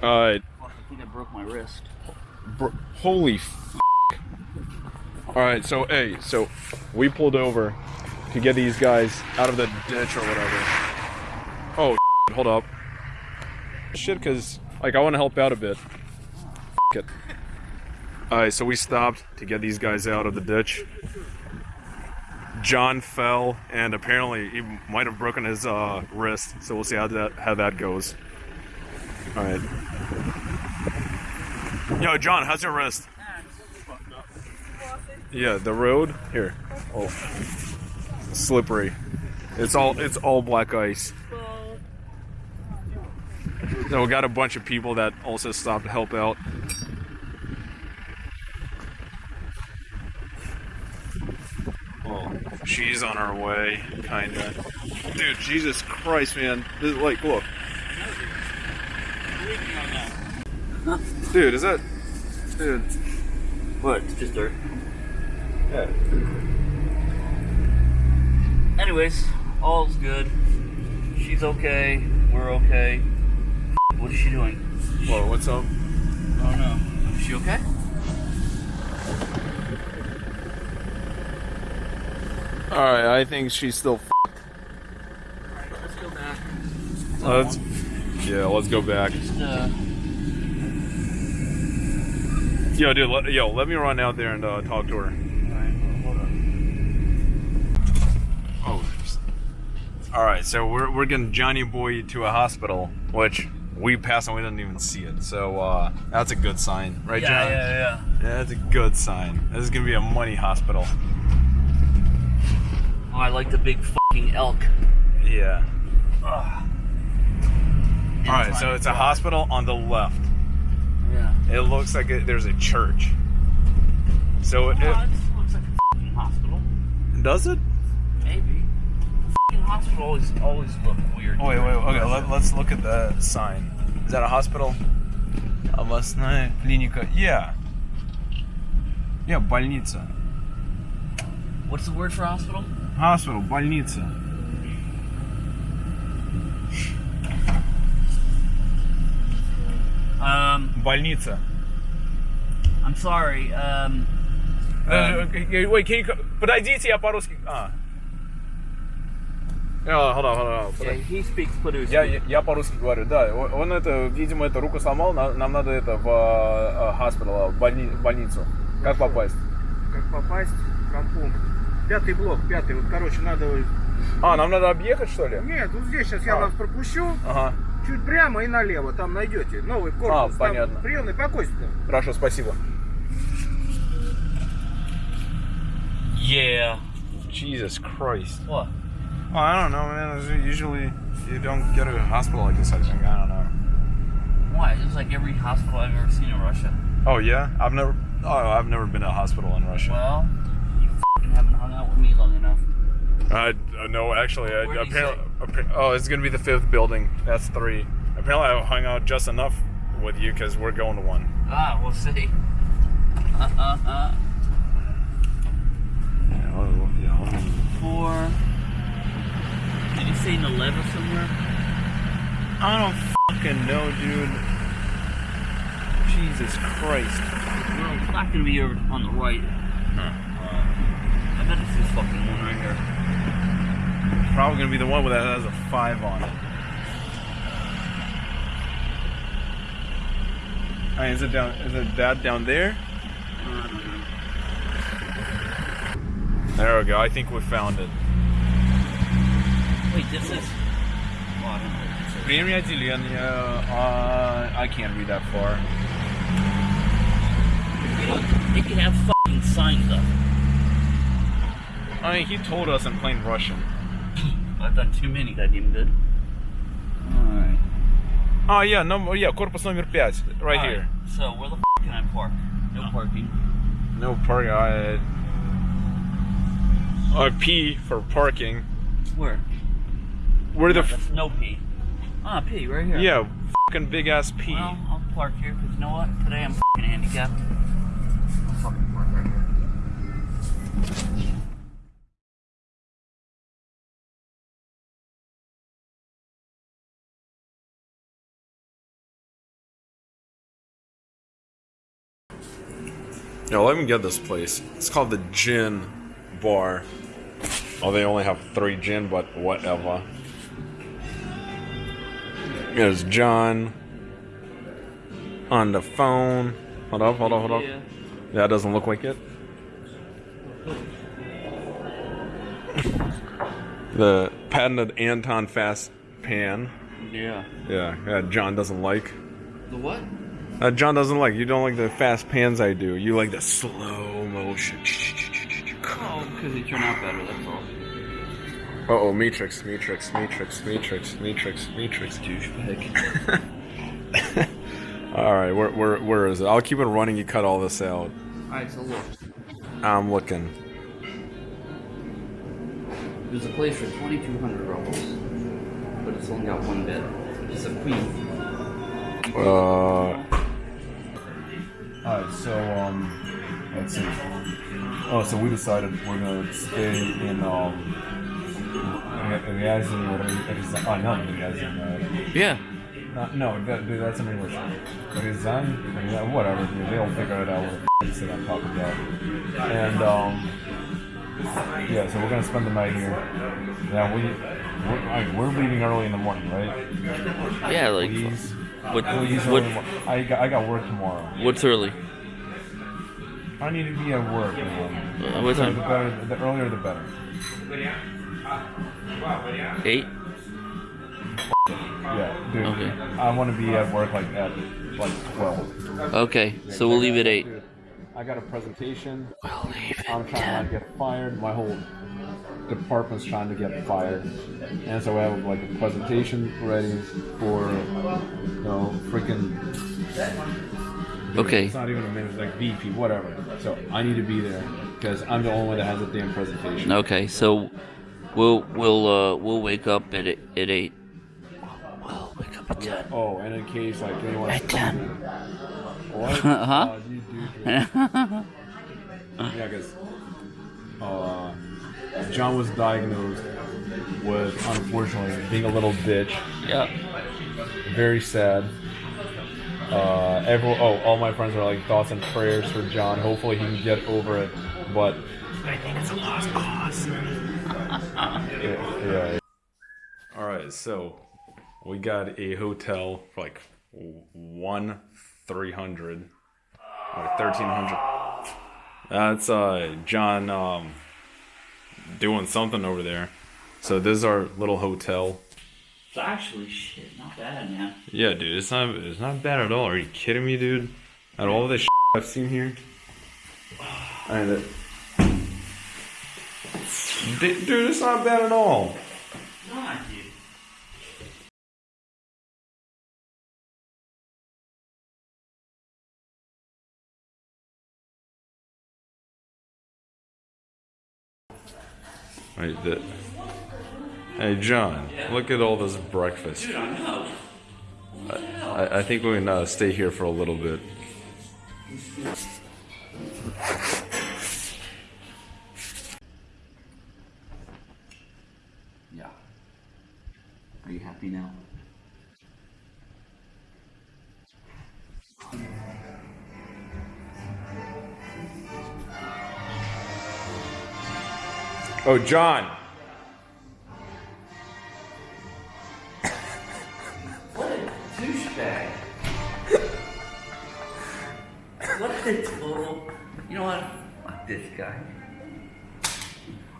Fuck, I think I broke my wrist. Bro, holy f- Alright, so, hey, so we pulled over to get these guys out of the ditch or whatever. Oh, hold up. Shit, because, like, I want to help out a bit. F- it. Alright, so we stopped to get these guys out of the ditch. John fell, and apparently he might have broken his uh, wrist, so we'll see how that, how that goes. Alright. Yo, John, how's your wrist? Yeah, the road here. Oh, slippery. It's all it's all black ice. So we got a bunch of people that also stopped to help out. Oh, she's on her way, kinda. Dude, Jesus Christ, man! This, like, look, dude, is that, dude? What? It's just dirt. Yeah. Anyways, all's good. She's okay. We're okay. What is she doing? Whoa, what's up? Oh no. Is she okay? All right, I think she's still. Alright, let's go back. Let's, yeah, let's go back. Just, uh, Yo, dude, let, yo, let me run out there and uh, talk to her. alright. Oh. All right, so we're we're getting Johnny Boy to a hospital, which we passed and we didn't even see it. So uh, that's a good sign, right, Yeah, John? yeah, yeah. Yeah, that's a good sign. This is gonna be a money hospital. Oh, I like the big fucking elk. Yeah. Ugh. All right, so it's a hospital on the left. Yeah. It looks like it, there's a church. So it, Oh, it just looks like a fucking hospital. does it? Maybe. Fucking hospital always always look weird. Oh, wait, wait, okay, let, let's look at the sign. Is that a hospital? Областная клиника. Yeah. Yeah, больница. What's the word for hospital? Hospital, больница. Um, Больница. I'm sorry. Um, Uh, wait, can you... Подойдите, я по-русски... А. Uh, hold on, hold on. yeah, he speaks Padusi. Я, я, я по-русски говорю, да. Он это, видимо, эту руку сломал, на- нам надо это в э, hospital, в больни- в больницу. Как попасть? Как попасть? Компом. Пятый блок, пятый. Вот, короче, надо... А, нам надо объехать, что ли? Нет, вот здесь сейчас я А. вас пропущу. Ага. Чуть прямо и налево. Там найдете. Новый корпус. А, понятно. Там приемный покойствие. Хорошо, спасибо. Yeah. Jesus Christ. What? Well, I don't know, man. Usually, you don't get a hospital like this. I think. I don't know. Why? It's like every hospital I've ever seen in Russia. Oh yeah, I've never. Oh, I've never been to a hospital in Russia. Well, you haven't hung out with me long enough. Uh, uh, no, actually, I, apparently, appa- oh, it's gonna be the fifth building. That's three. Apparently, I hung out just enough with you because we're going to one. Ah, we'll see. Uh, uh, uh. Yeah, well, yeah, well, Four. Did you say an 11 somewhere? I don't fucking know, dude. Jesus Christ. Well, it's not gonna be over on the right. I bet it's this fucking one right here Probably gonna be the one that has a five on it. Alright, is it down? Is it that down there? There we go. I think we found it. Wait, this is. Oh, I don't know what this is. Время отделения. Uh, I can't read that far. You know, they could have fucking signs up. I mean, he told us in plain Russian. I've done too many goddamn good. Alright. Oh yeah, number yeah, corpus number five, right here. So where the f can I park? No, ah. parking. No parking. I, I P for parking. Where? Where no, the no P. Ah, P right here. Yeah, fucking big ass P. Well, I'll park here because you know what? Today I'm fucking handicapped. I'll fucking park right here. Yeah, let me get this place. It's called the Gin Bar. Oh, they only have three gin, but whatever. There's John on the phone. Hold up, hold up, hold up. Yeah. It doesn't look like it. the patented Anton Fast Pan. Yeah. Yeah, yeah, John doesn't like. The what? Uh, John doesn't like. You don't like the fast pans I do. You like the slow motion. Oh, because they turn out better, that's all. Uh oh, Matrix, Matrix, Matrix, Matrix, Matrix, Matrix. Douchebag. Alright, where, where, where is it? I'll keep it running, you cut all this out. Alright, so look. I'm looking. There's a place for 2,200 rubles. But it's only got one bed. It's a queen. Uh. Alright, so, um. Let's see. Oh, so we decided we're gonna stay in, um. Ryazin, or oh, not Ryazin, uh, Yeah. Not, no, that, dude, that's in English. Yeah, whatever, dude. They'll figure it out what the f- sit on top of that. And, um, yeah, so we're gonna spend the night here. Yeah, we, we're, I, we're leaving early in the morning, right? Yeah, like. Please. What, what, I got, I got work tomorrow. what's early? I need to be at work, man. Uh, what So the time? better, the earlier the better. Eight? Yeah, dude. Okay. I want to be at work like at like twelve. Okay, so we'll leave at eight. Dude, I got a presentation. We'll leave I'm trying to get fired. My whole department's trying to get fired, and so I have like a presentation ready for you know freaking. Okay. It's not even a minute, like VP, whatever. So I need to be there because I'm the only one that has a damn presentation. Okay, so we'll we'll uh we'll wake up at eight, at eight. We'll wake up at ten. Oh, and in case like anyone. At ten. What? Huh? Do. Yeah, because uh, John was diagnosed with, unfortunately, being a little bitch. yeah. Very sad. Uh, everyone, oh, all my friends are like thoughts and prayers for John. Hopefully, he can get over it. But I think it's a lost cause. yeah, yeah. All right, so we got a hotel for like one three hundred or thirteen hundred. That's uh John um doing something over there. So this is our little hotel. It's actually shit, not bad, man. Yeah, dude, it's not it's not bad at all. Are you kidding me, dude? Of all this I've seen here, dude, dude, it's not bad at all. Wait, the, hey, John, look at all this breakfast. Dude, I know. I, I think we can uh, stay here for a little bit. Yeah. Are you happy now? Oh, John. What a douchebag. what a total. You know what? Fuck this guy.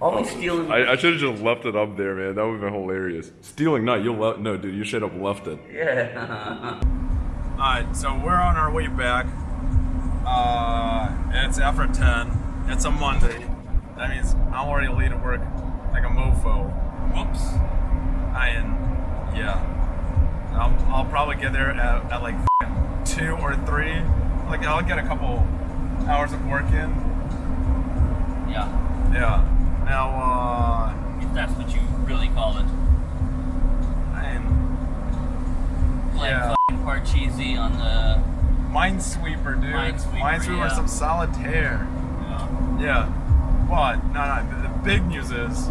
Always stealing. I, I should have just left it up there, man. That would have been hilarious. Stealing, not you. Le- no, dude, you should have left it. yeah. Alright, so we're on our way back. Uh, it's after 10. It's a Monday. That means I'm already late at work like a mofo. Whoops. I am, yeah. I'll, I'll probably get there at, at like 2 or 3. Like, I'll get a couple hours of work in. yeah. Yeah. Now, If that's what you really call it. uh, I'm Like Yeah. Parcheesi on the. Minesweeper, dude. Minesweeper, Minesweeper, yeah. some solitaire. Yeah. Yeah. But No, no. The, the big news is,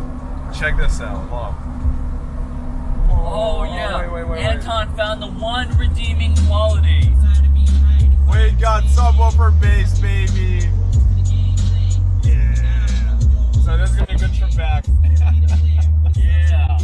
check this out. Look. Oh, oh yeah. Wait, wait, wait, Anton found the one redeeming quality. We got subwoofer bass, baby. Yeah. So this is gonna be good trip back. yeah.